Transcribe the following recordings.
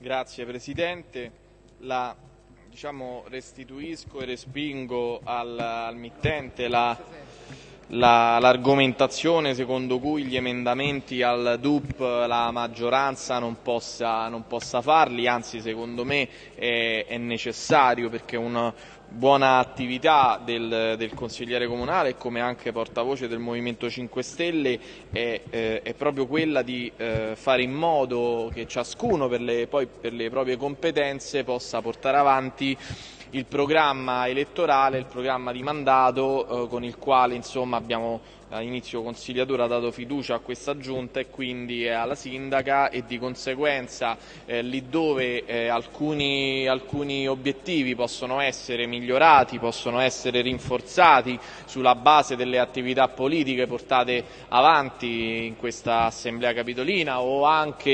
Grazie Presidente. La, diciamo, restituisco e respingo al, al mittente la, l'argomentazione secondo cui gli emendamenti al DUP la maggioranza non possa, non possa farli, anzi secondo me è, è necessario perché una buona attività del, del, consigliere comunale come anche portavoce del Movimento 5 Stelle è, eh, è proprio quella di eh, fare in modo che ciascuno per le, poi per le proprie competenze possa portare avanti il programma elettorale, il programma di mandato eh, con il quale insomma, abbiamo all'inizio consigliatore ha dato fiducia a questa giunta e quindi alla sindaca e di conseguenza eh, lì dove eh, alcuni, alcuni, obiettivi possono essere migliorati, possono essere rinforzati sulla base delle attività politiche portate avanti in questa assemblea capitolina o anche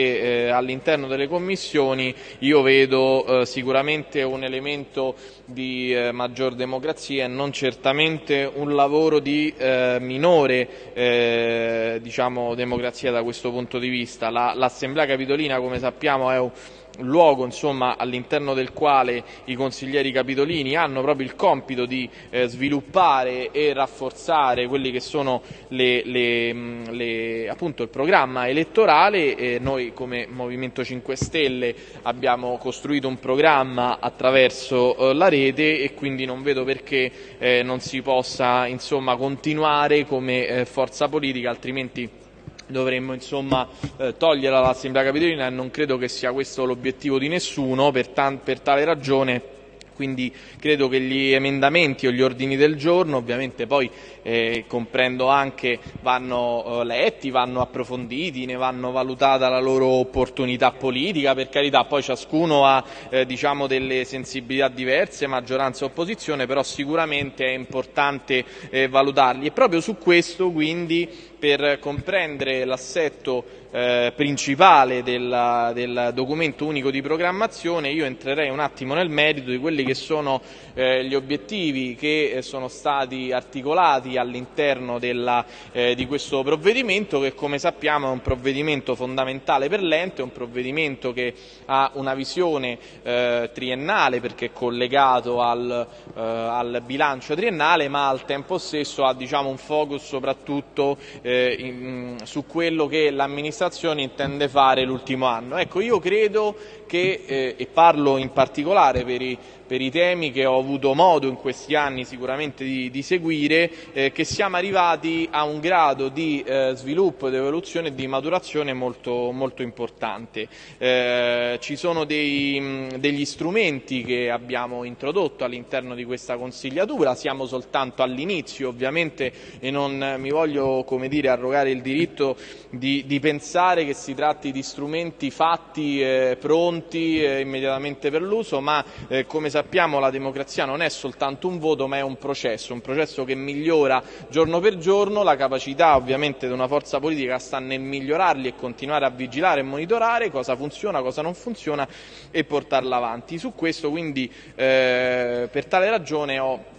eh, all'interno delle commissioni io vedo eh, sicuramente un elemento di eh, maggior democrazia e non certamente un lavoro di eh, minore eh, diciamo, democrazia da questo punto di vista. L'Assemblea Capitolina, come sappiamo, è un luogo all'interno del quale i consiglieri capitolini hanno proprio il compito di eh, sviluppare e rafforzare quelli che sono le, le, le, appunto, il programma elettorale. E noi come Movimento 5 Stelle abbiamo costruito un programma attraverso eh, la rete e quindi non vedo perché eh, non si possa insomma, continuare come eh, forza politica altrimenti dovremmo insomma eh, togliere l'Assemblea Capitolina e non credo che sia questo l'obiettivo di nessuno, per, per tale ragione quindi credo che gli emendamenti o gli ordini del giorno ovviamente poi eh, comprendo anche vanno eh, letti, vanno approfonditi, ne vanno valutata la loro opportunità politica, per carità poi ciascuno ha eh, diciamo delle sensibilità diverse, maggioranza e opposizione, però sicuramente è importante eh, valutarli. E proprio su questo quindi per comprendere l'assetto eh, principale della, del documento unico di programmazione io entrerei un attimo nel merito di quelli che sono eh, gli obiettivi che eh, sono stati articolati all'interno eh, di questo provvedimento che come sappiamo è un provvedimento fondamentale per l'ente, è un provvedimento che ha una visione eh, triennale perché è collegato al, eh, al, bilancio triennale ma al tempo stesso ha diciamo, un focus soprattutto in, su quello che l'amministrazione intende fare l'ultimo anno. Ecco, io credo che, eh, e parlo in particolare per i, per i, temi che ho avuto modo in questi anni sicuramente di, di seguire, eh, che siamo arrivati a un grado di eh, sviluppo, di evoluzione e di maturazione molto, molto importante. Eh, ci sono dei, mh, degli strumenti che abbiamo introdotto all'interno di questa consigliatura, siamo soltanto all'inizio ovviamente e non mi voglio dire, arrogare il diritto di, di pensare che si tratti di strumenti fatti, eh, pronti, pronti eh, immediatamente per l'uso, ma eh, come sappiamo la democrazia non è soltanto un voto ma è un processo, un processo che migliora giorno per giorno, la capacità ovviamente di una forza politica sta nel migliorarli e continuare a vigilare e monitorare cosa funziona, cosa non funziona e portarla avanti. Su questo quindi eh, per tale ragione ho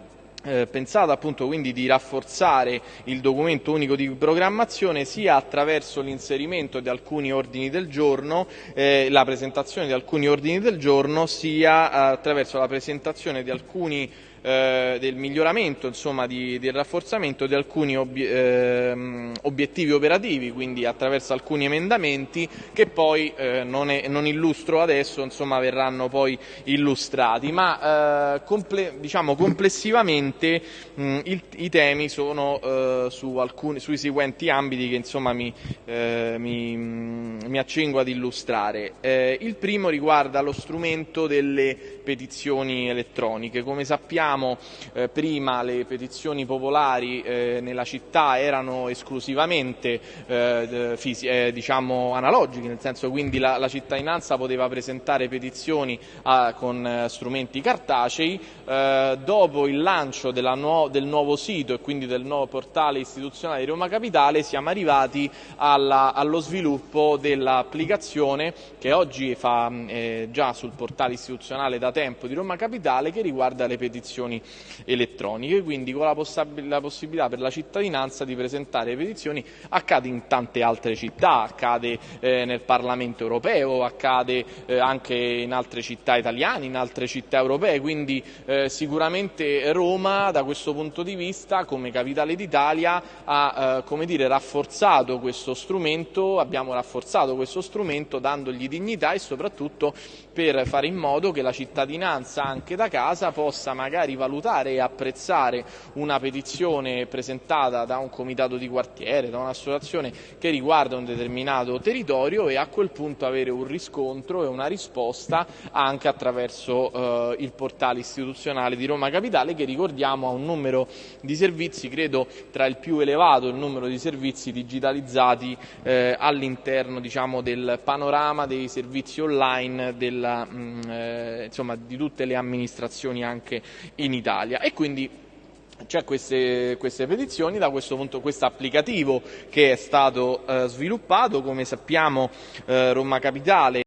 eh, pensato appunto quindi di rafforzare il documento unico di programmazione sia attraverso l'inserimento di alcuni ordini del giorno, eh, la presentazione di alcuni ordini del giorno, sia attraverso la presentazione di alcuni eh, del miglioramento, insomma, di, del rafforzamento di alcuni ob eh, obiettivi operativi, quindi attraverso alcuni emendamenti che poi eh, non, è, non, illustro adesso, insomma, verranno poi illustrati, ma eh, comple diciamo, complessivamente mh, il, i temi sono eh, su alcuni, sui seguenti ambiti che insomma, mi, eh, mi, mi, accingo ad illustrare. il primo riguarda lo strumento delle petizioni elettroniche. Come sappiamo eh, prima le petizioni popolari eh, nella città erano esclusivamente eh, eh, diciamo analogiche, nel senso quindi la, la cittadinanza poteva presentare petizioni a, con eh, strumenti cartacei, eh, dopo il lancio nuo del nuovo sito e quindi del nuovo portale istituzionale di Roma Capitale siamo arrivati alla, allo sviluppo dell'applicazione che oggi fa già sul portale istituzionale da tempo di Roma Capitale che riguarda le petizioni elettroniche, quindi con la, la possibilità per la cittadinanza di presentare petizioni accade in tante altre città, accade eh, nel Parlamento europeo, accade eh, anche in altre città italiane, in altre città europee, quindi eh, sicuramente Roma da questo punto di vista come capitale d'Italia ha come dire, rafforzato questo strumento, abbiamo rafforzato questo strumento dandogli dignità e soprattutto per fare in modo che la cittadinanza anche da casa possa magari valutare e apprezzare una petizione presentata da un comitato di quartiere, da un'associazione che riguarda un determinato territorio e a quel punto avere un riscontro e una risposta anche attraverso eh, il portale istituzionale di Roma Capitale che ricordiamo ha un numero di servizi credo tra il più elevato il numero di servizi digitalizzati eh, all'interno diciamo, del panorama dei servizi online della, mh, mm, eh, insomma, di tutte le amministrazioni anche in Italia. E quindi c'è queste, queste, petizioni, da questo punto questo applicativo che è stato eh, sviluppato, come sappiamo eh, Roma Capitale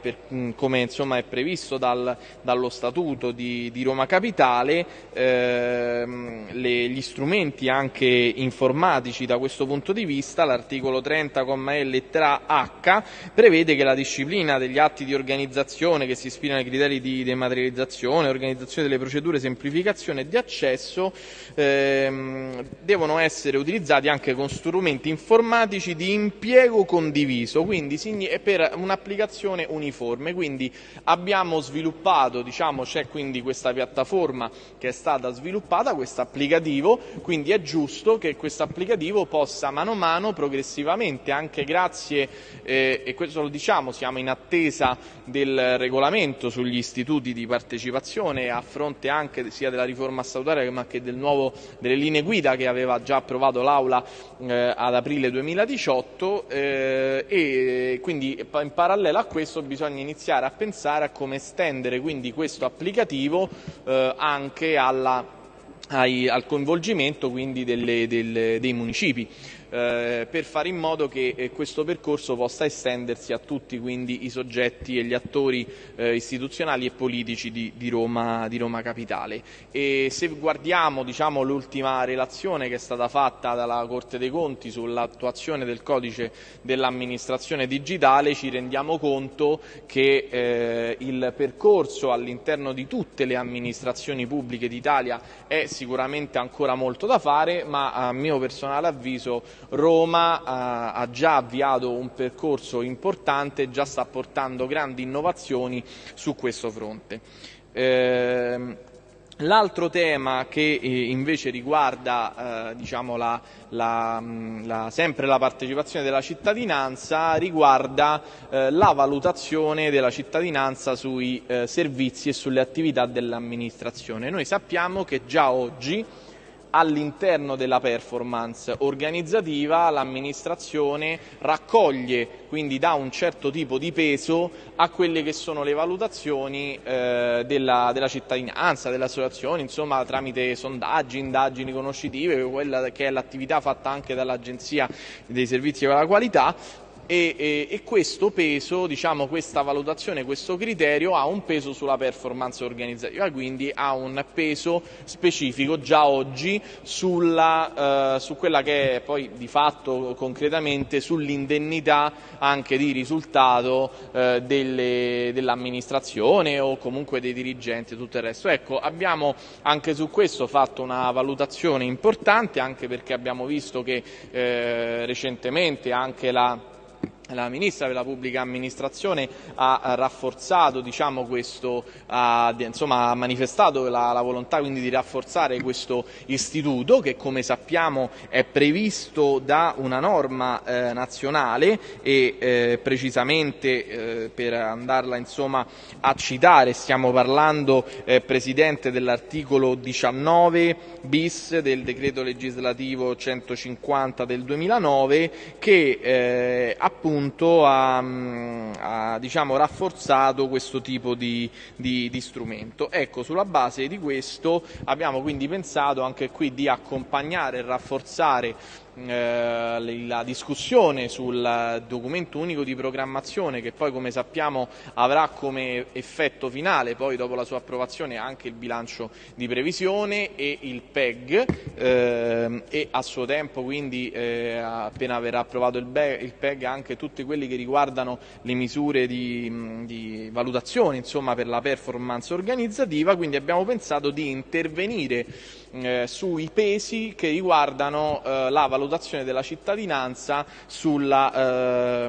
per, come insomma, è previsto dal, dallo Statuto di, di Roma Capitale, ehm, le, gli strumenti anche informatici da questo punto di vista, l'articolo 30, E lettera H, prevede che la disciplina degli atti di organizzazione che si ispirano ai criteri di dematerializzazione, organizzazione delle procedure, semplificazione e di accesso ehm, devono essere utilizzati anche con strumenti informatici di impiego condiviso, quindi per un'applicazione gestione uniforme. Quindi abbiamo sviluppato, diciamo, c'è quindi questa piattaforma che è stata sviluppata, questo applicativo, quindi è giusto che questo applicativo possa mano a mano, progressivamente, anche grazie, eh, e questo lo diciamo, siamo in attesa del regolamento sugli istituti di partecipazione a fronte anche sia della riforma statutaria ma che del nuovo, delle linee guida che aveva già approvato l'Aula eh, ad aprile 2018 eh, e quindi in parallelo a questo questo bisogna iniziare a pensare a come estendere quindi questo applicativo eh, anche alla, al coinvolgimento quindi delle, delle, dei municipi eh, per fare in modo che eh, questo percorso possa estendersi a tutti quindi, i soggetti e gli attori eh, istituzionali e politici di, di, Roma, di, Roma, Capitale. E se guardiamo diciamo, l'ultima relazione che è stata fatta dalla Corte dei Conti sull'attuazione del codice dell'amministrazione digitale ci rendiamo conto che eh, il percorso all'interno di tutte le amministrazioni pubbliche d'Italia è sicuramente ancora molto da fare ma a mio personale avviso Roma ha, ha già avviato un percorso importante e già sta portando grandi innovazioni su questo fronte. Eh, L'altro tema che eh, invece riguarda eh, diciamo la, la, la, sempre la partecipazione della cittadinanza riguarda eh, la valutazione della cittadinanza sui eh, servizi e sulle attività dell'amministrazione. Noi sappiamo che già oggi all'interno della performance organizzativa l'amministrazione raccoglie, quindi dà un certo tipo di peso a quelle che sono le valutazioni eh, della, della, cittadinanza, delle associazioni, insomma tramite sondaggi, indagini conoscitive, quella che è l'attività fatta anche dall'Agenzia dei servizi per la qualità, e, e, e questo peso, diciamo, questa valutazione, questo criterio ha un peso sulla performance organizzativa, quindi ha un peso specifico già oggi sulla, eh, su quella che è poi di fatto concretamente sull'indennità anche di risultato eh, dell'amministrazione o comunque dei dirigenti e tutto il resto. Ecco, abbiamo anche su questo fatto una valutazione importante anche perché abbiamo visto che eh, recentemente anche la la Ministra della Pubblica Amministrazione ha rafforzato, diciamo, questo, ha, insomma, ha manifestato la, la, volontà quindi di rafforzare questo istituto che come sappiamo è previsto da una norma eh, nazionale e eh, precisamente eh, per andarla insomma, a citare stiamo parlando eh, Presidente dell'articolo 19 bis del decreto legislativo 150 del 2009 che eh, appunto appunto ha, ha diciamo, rafforzato questo tipo di, di, di, strumento. Ecco, sulla base di questo abbiamo quindi pensato anche qui di accompagnare e rafforzare eh, la discussione sul documento unico di programmazione che poi come sappiamo avrà come effetto finale poi dopo la sua approvazione anche il bilancio di previsione e il PEG eh, e a suo tempo quindi eh, appena verrà approvato il, il, PEG anche tutti quelli che riguardano le misure di, di valutazione insomma, per la performance organizzativa. Quindi abbiamo pensato di intervenire eh, sui pesi che riguardano eh, la valutazione della cittadinanza sulla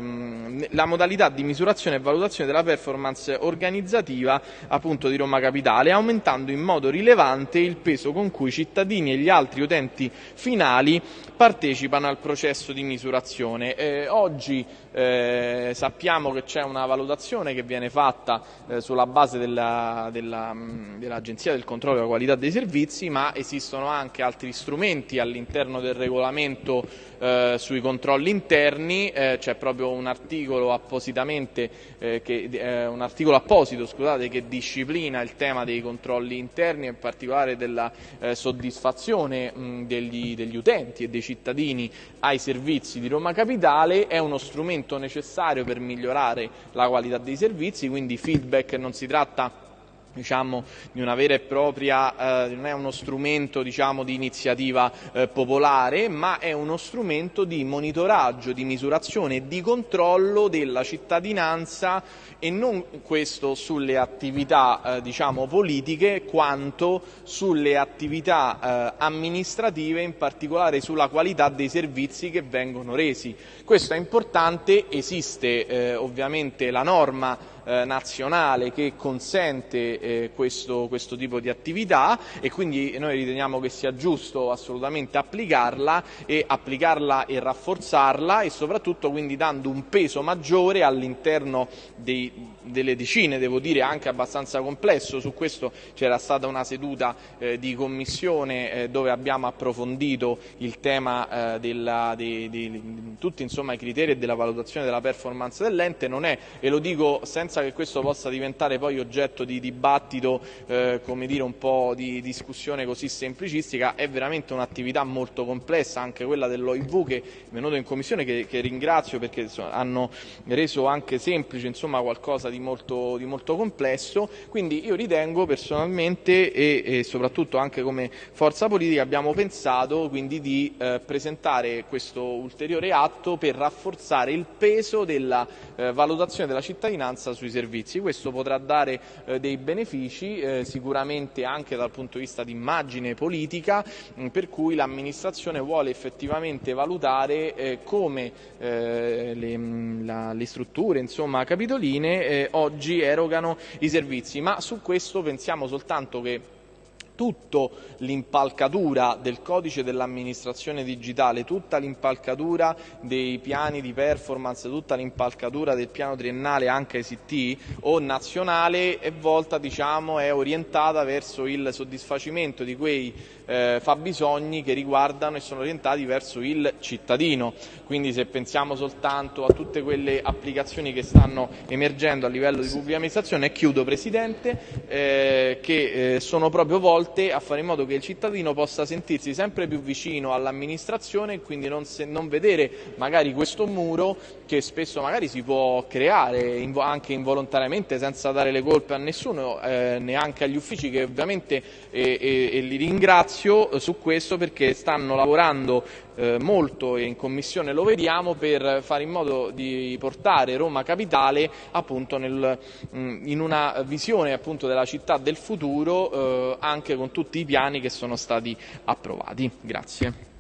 la modalità di misurazione e valutazione della performance organizzativa appunto di Roma Capitale, aumentando in modo rilevante il peso con cui i cittadini e gli altri utenti finali partecipano al processo di misurazione. Eh, oggi eh, sappiamo che c'è una valutazione che viene fatta eh, sulla base dell'Agenzia della, dell del controllo della qualità dei servizi, ma esistono anche altri strumenti all'interno del regolamento eh, sui controlli interni, eh, c'è proprio un articolo eh, che, eh, un articolo apposito scusate, che disciplina il tema dei controlli interni, in particolare della soddisfazione mh, degli, degli utenti e dei cittadini ai servizi di Roma Capitale, è uno strumento necessario per migliorare la qualità dei servizi, quindi feedback non si tratta diciamo, di una vera e propria, eh, non è uno strumento diciamo, di iniziativa eh, popolare, ma è uno strumento di monitoraggio, di misurazione e di controllo della cittadinanza e non questo sulle attività eh, diciamo, politiche quanto sulle attività eh, amministrative, in particolare sulla qualità dei servizi che vengono resi. Questo è importante, esiste eh, ovviamente la norma eh, nazionale che consente eh, questo, questo, tipo di attività e quindi noi riteniamo che sia giusto assolutamente applicarla e applicarla e rafforzarla e soprattutto quindi dando un peso maggiore all'interno delle decine, devo dire anche abbastanza complesso, su questo c'era stata una seduta eh, di commissione eh, dove abbiamo approfondito il tema eh, della, di, di, tutti insomma, i criteri della valutazione della performance dell'ente, non è, e lo dico senza senza che questo possa diventare poi oggetto di dibattito, eh, come dire, un po' di discussione così semplicistica, è veramente un'attività molto complessa, anche quella dell'OIV che è venuto in commissione, che, che ringrazio perché insomma, hanno reso anche semplice insomma, qualcosa di molto, di molto, complesso, quindi io ritengo personalmente e, e, soprattutto anche come forza politica abbiamo pensato quindi di eh, presentare questo ulteriore atto per rafforzare il peso della eh, valutazione della cittadinanza sui servizi. Questo potrà dare eh, dei benefici eh, sicuramente anche dal punto di vista di immagine politica mh, per cui l'amministrazione vuole effettivamente valutare eh, come eh, le, mh, la, le, strutture insomma, capitoline eh, oggi erogano i servizi, ma su questo pensiamo soltanto che tutta l'impalcatura del codice dell'amministrazione digitale, tutta l'impalcatura dei piani di performance, tutta l'impalcatura del piano triennale anche ICT o nazionale è volta, diciamo, è orientata verso il soddisfacimento di quei eh, fabbisogni che riguardano e sono orientati verso il cittadino. Quindi se pensiamo soltanto a tutte quelle applicazioni che stanno emergendo a livello di pubblica amministrazione, e chiudo Presidente, eh, che eh, sono proprio volte volte a fare in modo che il cittadino possa sentirsi sempre più vicino all'amministrazione e quindi non, se, non vedere magari questo muro che spesso magari si può creare invo anche involontariamente senza dare le colpe a nessuno, eh, neanche agli uffici che ovviamente e, e, e li ringrazio su questo perché stanno lavorando eh, molto e in commissione lo vediamo per fare in modo di portare Roma Capitale appunto nel, in una visione appunto della città del futuro eh, anche con tutti i piani che sono stati approvati. Grazie.